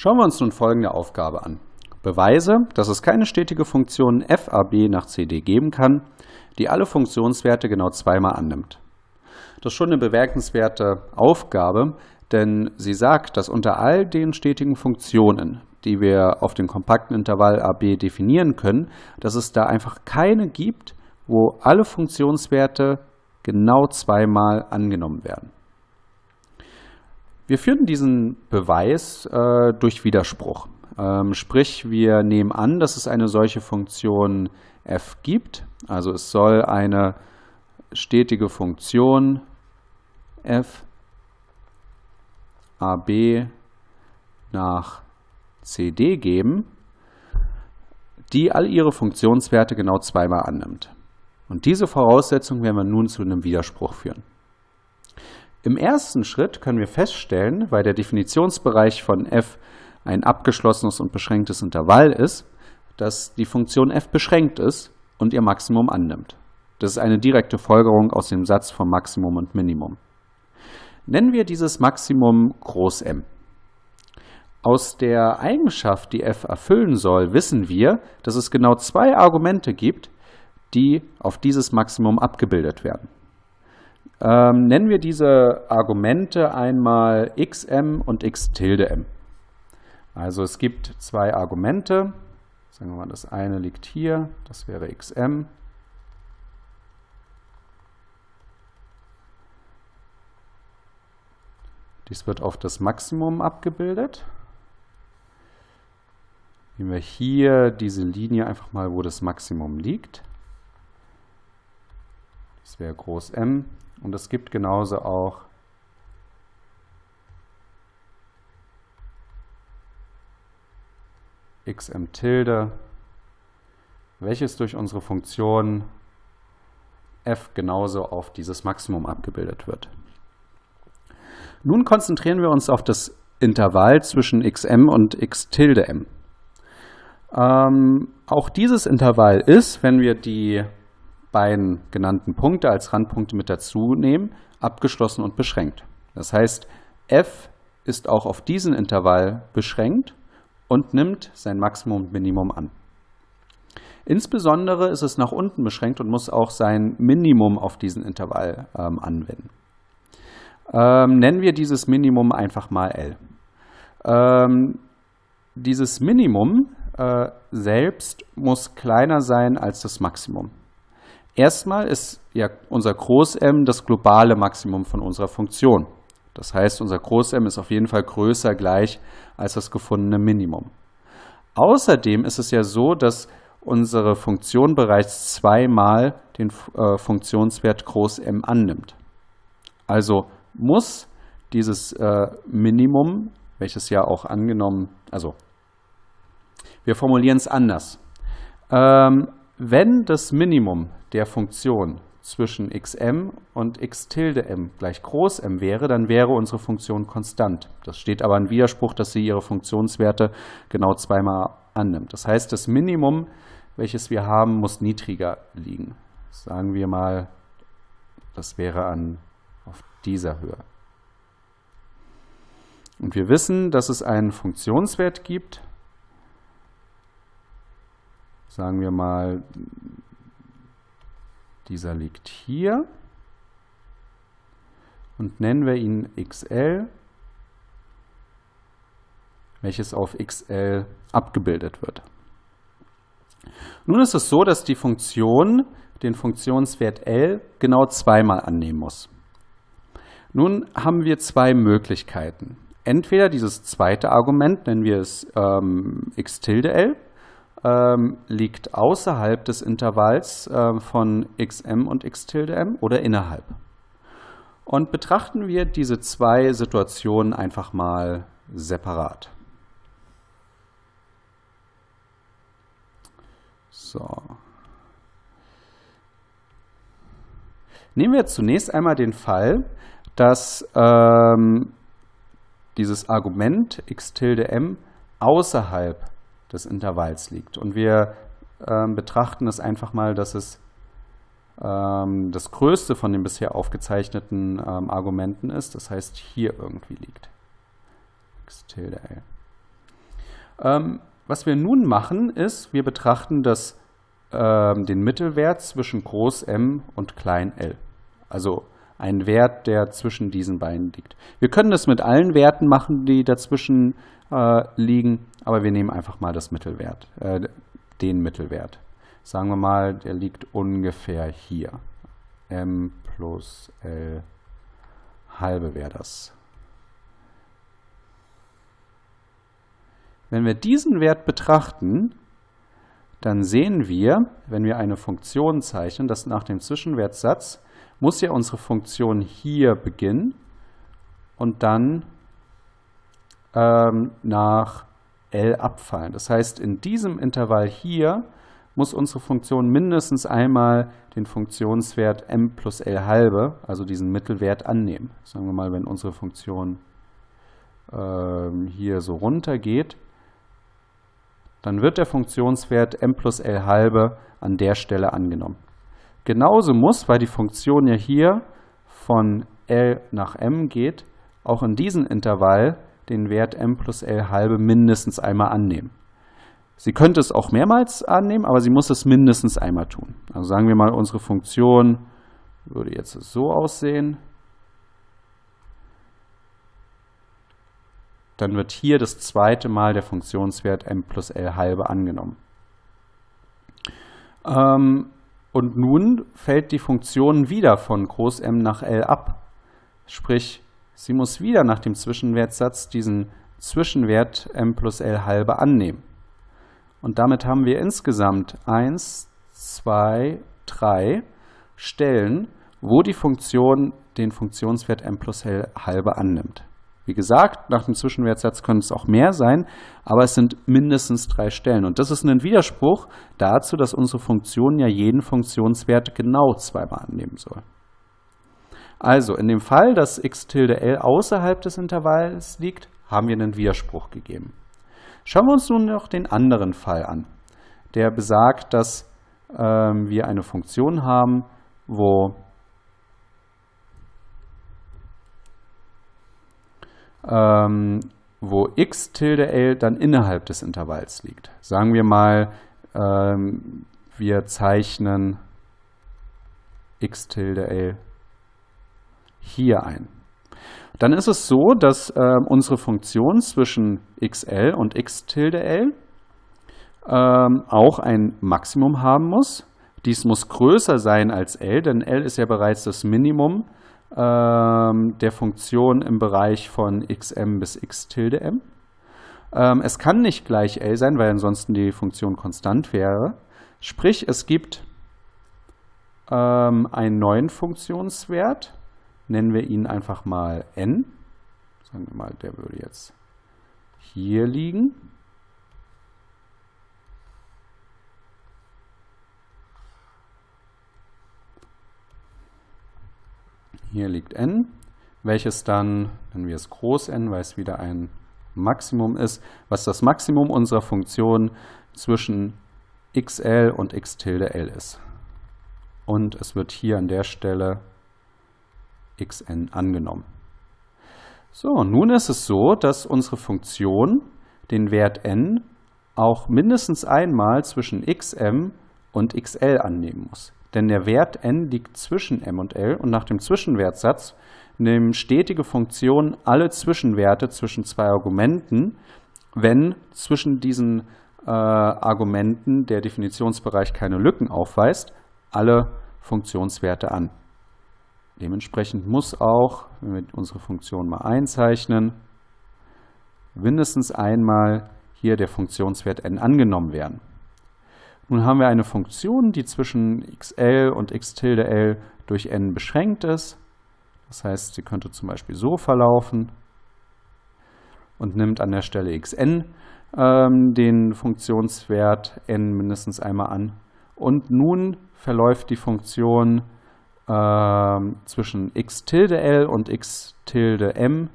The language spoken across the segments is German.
Schauen wir uns nun folgende Aufgabe an. Beweise, dass es keine stetige Funktion fab nach cd geben kann, die alle Funktionswerte genau zweimal annimmt. Das ist schon eine bemerkenswerte Aufgabe, denn sie sagt, dass unter all den stetigen Funktionen, die wir auf dem kompakten Intervall AB definieren können, dass es da einfach keine gibt, wo alle Funktionswerte genau zweimal angenommen werden. Wir führen diesen Beweis äh, durch Widerspruch. Ähm, sprich, wir nehmen an, dass es eine solche Funktion f gibt. Also es soll eine stetige Funktion f ab nach cd geben, die all ihre Funktionswerte genau zweimal annimmt. Und diese Voraussetzung werden wir nun zu einem Widerspruch führen. Im ersten Schritt können wir feststellen, weil der Definitionsbereich von f ein abgeschlossenes und beschränktes Intervall ist, dass die Funktion f beschränkt ist und ihr Maximum annimmt. Das ist eine direkte Folgerung aus dem Satz von Maximum und Minimum. Nennen wir dieses Maximum Groß M. Aus der Eigenschaft, die f erfüllen soll, wissen wir, dass es genau zwei Argumente gibt, die auf dieses Maximum abgebildet werden. Ähm, nennen wir diese Argumente einmal xm und x tilde m. Also es gibt zwei Argumente. Sagen wir mal, das eine liegt hier, das wäre xm. Dies wird auf das Maximum abgebildet. Nehmen wir hier diese Linie einfach mal, wo das Maximum liegt. Das wäre groß M. Und es gibt genauso auch xm tilde, welches durch unsere Funktion f genauso auf dieses Maximum abgebildet wird. Nun konzentrieren wir uns auf das Intervall zwischen xm und x tilde m. Ähm, auch dieses Intervall ist, wenn wir die beiden genannten Punkte als Randpunkte mit dazu nehmen, abgeschlossen und beschränkt. Das heißt, f ist auch auf diesen Intervall beschränkt und nimmt sein Maximum und Minimum an. Insbesondere ist es nach unten beschränkt und muss auch sein Minimum auf diesen Intervall ähm, anwenden. Ähm, nennen wir dieses Minimum einfach mal L. Ähm, dieses Minimum äh, selbst muss kleiner sein als das Maximum. Erstmal ist ja unser Groß-M das globale Maximum von unserer Funktion. Das heißt, unser Groß-M ist auf jeden Fall größer gleich als das gefundene Minimum. Außerdem ist es ja so, dass unsere Funktion bereits zweimal den äh, Funktionswert Groß-M annimmt. Also muss dieses äh, Minimum, welches ja auch angenommen, also wir formulieren es anders. Ähm, wenn das Minimum der Funktion zwischen xm und x tilde m gleich groß m wäre, dann wäre unsere Funktion konstant. Das steht aber im Widerspruch, dass sie ihre Funktionswerte genau zweimal annimmt. Das heißt, das Minimum, welches wir haben, muss niedriger liegen. Sagen wir mal, das wäre an, auf dieser Höhe. Und wir wissen, dass es einen Funktionswert gibt, sagen wir mal, dieser liegt hier und nennen wir ihn xl, welches auf xl abgebildet wird. Nun ist es so, dass die Funktion den Funktionswert L genau zweimal annehmen muss. Nun haben wir zwei Möglichkeiten. Entweder dieses zweite Argument, nennen wir es ähm, x tilde L, ähm, liegt außerhalb des Intervalls äh, von xm und x tilde m oder innerhalb. Und betrachten wir diese zwei Situationen einfach mal separat. So. Nehmen wir zunächst einmal den Fall, dass ähm, dieses Argument x tilde m außerhalb des Intervalls liegt. Und wir ähm, betrachten es einfach mal, dass es ähm, das größte von den bisher aufgezeichneten ähm, Argumenten ist, das heißt hier irgendwie liegt. x tilde l. Ähm, was wir nun machen, ist, wir betrachten das, ähm, den Mittelwert zwischen Groß M und Klein l. Also ein Wert, der zwischen diesen beiden liegt. Wir können das mit allen Werten machen, die dazwischen äh, liegen, aber wir nehmen einfach mal das Mittelwert, äh, den Mittelwert. Sagen wir mal, der liegt ungefähr hier. m plus l halbe wäre das. Wenn wir diesen Wert betrachten, dann sehen wir, wenn wir eine Funktion zeichnen, dass nach dem Zwischenwertsatz muss ja unsere Funktion hier beginnen und dann ähm, nach L abfallen. Das heißt, in diesem Intervall hier muss unsere Funktion mindestens einmal den Funktionswert m plus L halbe, also diesen Mittelwert, annehmen. Sagen wir mal, wenn unsere Funktion ähm, hier so runter geht, dann wird der Funktionswert m plus L halbe an der Stelle angenommen. Genauso muss, weil die Funktion ja hier von L nach m geht, auch in diesem Intervall den Wert m plus L halbe mindestens einmal annehmen. Sie könnte es auch mehrmals annehmen, aber sie muss es mindestens einmal tun. Also sagen wir mal, unsere Funktion würde jetzt so aussehen. dann wird hier das zweite Mal der Funktionswert m plus L halbe angenommen. Ähm, und nun fällt die Funktion wieder von Groß M nach L ab. Sprich, sie muss wieder nach dem Zwischenwertsatz diesen Zwischenwert m plus L halbe annehmen. Und damit haben wir insgesamt 1, 2, 3 Stellen, wo die Funktion den Funktionswert m plus L halbe annimmt. Wie gesagt, nach dem Zwischenwertsatz können es auch mehr sein, aber es sind mindestens drei Stellen. Und das ist ein Widerspruch dazu, dass unsere Funktion ja jeden Funktionswert genau zweimal annehmen soll. Also in dem Fall, dass x tilde l außerhalb des Intervalls liegt, haben wir einen Widerspruch gegeben. Schauen wir uns nun noch den anderen Fall an, der besagt, dass ähm, wir eine Funktion haben, wo ähm, wo x tilde l dann innerhalb des Intervalls liegt. Sagen wir mal, ähm, wir zeichnen x tilde l hier ein. Dann ist es so, dass äh, unsere Funktion zwischen xl und x tilde l ähm, auch ein Maximum haben muss. Dies muss größer sein als l, denn l ist ja bereits das Minimum ähm, der Funktion im Bereich von xm bis x tilde m. Ähm, es kann nicht gleich L sein, weil ansonsten die Funktion konstant wäre. Sprich, es gibt ähm, einen neuen Funktionswert, nennen wir ihn einfach mal n. Sagen wir mal, der würde jetzt hier liegen. Hier liegt n, welches dann, wenn wir es groß n, weil es wieder ein Maximum ist, was das Maximum unserer Funktion zwischen xl und x tilde l ist. Und es wird hier an der Stelle xn angenommen. So, nun ist es so, dass unsere Funktion den Wert n auch mindestens einmal zwischen xm und xl annehmen muss denn der Wert n liegt zwischen m und l und nach dem Zwischenwertsatz nehmen stetige Funktionen alle Zwischenwerte zwischen zwei Argumenten, wenn zwischen diesen äh, Argumenten der Definitionsbereich keine Lücken aufweist, alle Funktionswerte an. Dementsprechend muss auch, wenn wir unsere Funktion mal einzeichnen, mindestens einmal hier der Funktionswert n angenommen werden. Nun haben wir eine Funktion, die zwischen xl und x tilde l durch n beschränkt ist. Das heißt, sie könnte zum Beispiel so verlaufen und nimmt an der Stelle xn ähm, den Funktionswert n mindestens einmal an. Und nun verläuft die Funktion ähm, zwischen x tilde l und x tilde m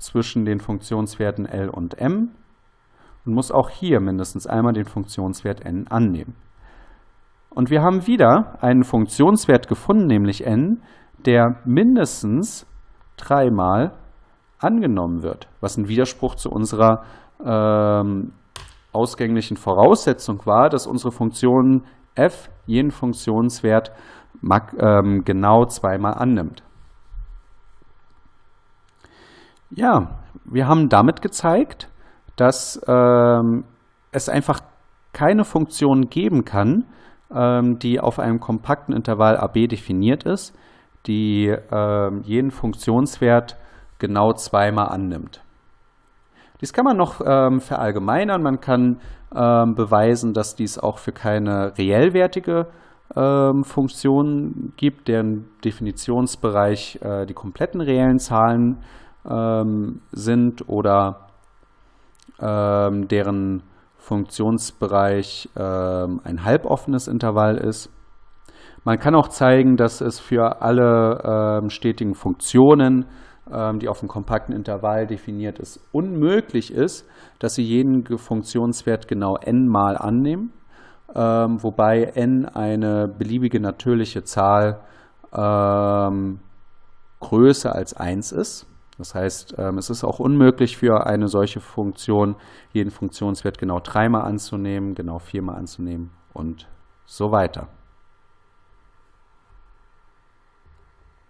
zwischen den Funktionswerten l und m und muss auch hier mindestens einmal den Funktionswert n annehmen. Und wir haben wieder einen Funktionswert gefunden, nämlich n, der mindestens dreimal angenommen wird, was ein Widerspruch zu unserer ähm, ausgänglichen Voraussetzung war, dass unsere Funktion f jeden Funktionswert ähm, genau zweimal annimmt. Ja, wir haben damit gezeigt, dass ähm, es einfach keine Funktion geben kann, ähm, die auf einem kompakten Intervall AB definiert ist, die ähm, jeden Funktionswert genau zweimal annimmt. Dies kann man noch ähm, verallgemeinern. Man kann ähm, beweisen, dass dies auch für keine reellwertige ähm, Funktion gibt, deren Definitionsbereich äh, die kompletten reellen Zahlen sind oder ähm, deren Funktionsbereich ähm, ein halboffenes Intervall ist. Man kann auch zeigen, dass es für alle ähm, stetigen Funktionen, ähm, die auf einem kompakten Intervall definiert ist, unmöglich ist, dass sie jeden Funktionswert genau n mal annehmen, ähm, wobei n eine beliebige natürliche Zahl ähm, größer als 1 ist. Das heißt, ähm, es ist auch unmöglich für eine solche Funktion, jeden Funktionswert genau dreimal anzunehmen, genau viermal anzunehmen und so weiter.